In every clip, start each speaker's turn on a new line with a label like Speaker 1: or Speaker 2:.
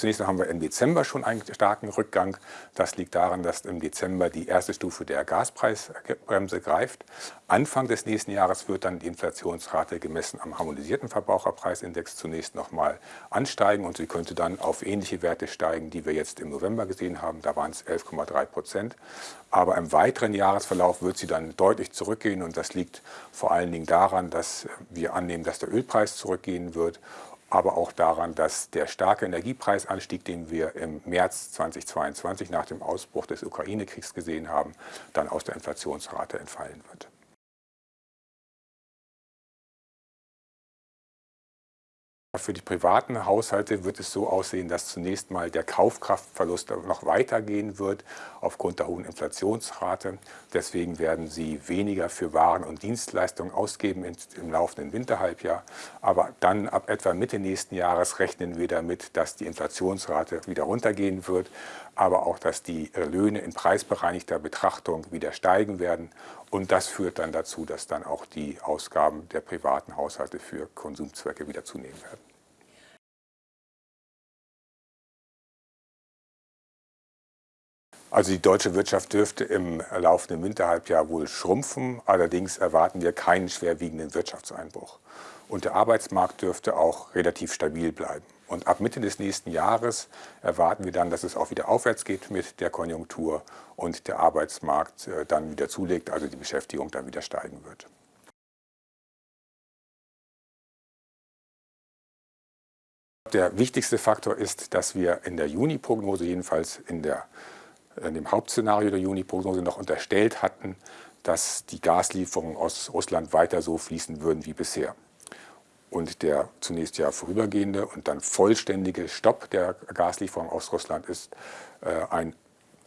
Speaker 1: Zunächst haben wir im Dezember schon einen starken Rückgang. Das liegt daran, dass im Dezember die erste Stufe der Gaspreisbremse greift. Anfang des nächsten Jahres wird dann die Inflationsrate gemessen am harmonisierten Verbraucherpreisindex zunächst nochmal ansteigen und sie könnte dann auf ähnliche Werte steigen, die wir jetzt im November gesehen haben. Da waren es 11,3 Prozent. Aber im weiteren Jahresverlauf wird sie dann deutlich zurückgehen und das liegt vor allen Dingen daran, dass wir annehmen, dass der Ölpreis zurückgehen wird aber auch daran, dass der starke Energiepreisanstieg, den wir im März 2022 nach dem Ausbruch des Ukraine-Kriegs gesehen haben, dann aus der Inflationsrate entfallen wird. Für die privaten Haushalte wird es so aussehen, dass zunächst mal der Kaufkraftverlust noch weitergehen wird aufgrund der hohen Inflationsrate. Deswegen werden sie weniger für Waren und Dienstleistungen ausgeben im laufenden Winterhalbjahr. Aber dann ab etwa Mitte nächsten Jahres rechnen wir damit, dass die Inflationsrate wieder runtergehen wird, aber auch, dass die Löhne in preisbereinigter Betrachtung wieder steigen werden. Und das führt dann dazu, dass dann auch die Ausgaben der privaten Haushalte für Konsumzwecke wieder zunehmen werden. Also die deutsche Wirtschaft dürfte im laufenden Winterhalbjahr wohl schrumpfen. Allerdings erwarten wir keinen schwerwiegenden Wirtschaftseinbruch. Und der Arbeitsmarkt dürfte auch relativ stabil bleiben. Und ab Mitte des nächsten Jahres erwarten wir dann, dass es auch wieder aufwärts geht mit der Konjunktur und der Arbeitsmarkt äh, dann wieder zulegt, also die Beschäftigung dann wieder steigen wird. Der wichtigste Faktor ist, dass wir in der Juni-Prognose, jedenfalls in der in dem Hauptszenario der Juni-Prognose noch unterstellt hatten, dass die Gaslieferungen aus Russland weiter so fließen würden wie bisher. Und der zunächst ja vorübergehende und dann vollständige Stopp der Gaslieferungen aus Russland ist äh, ein,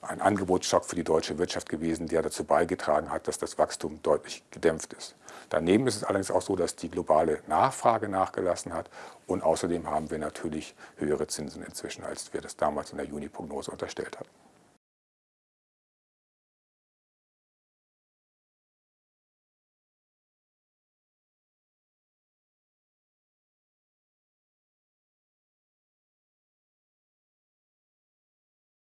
Speaker 1: ein Angebotsschock für die deutsche Wirtschaft gewesen, der dazu beigetragen hat, dass das Wachstum deutlich gedämpft ist. Daneben ist es allerdings auch so, dass die globale Nachfrage nachgelassen hat und außerdem haben wir natürlich höhere Zinsen inzwischen, als wir das damals in der Juni-Prognose unterstellt hatten.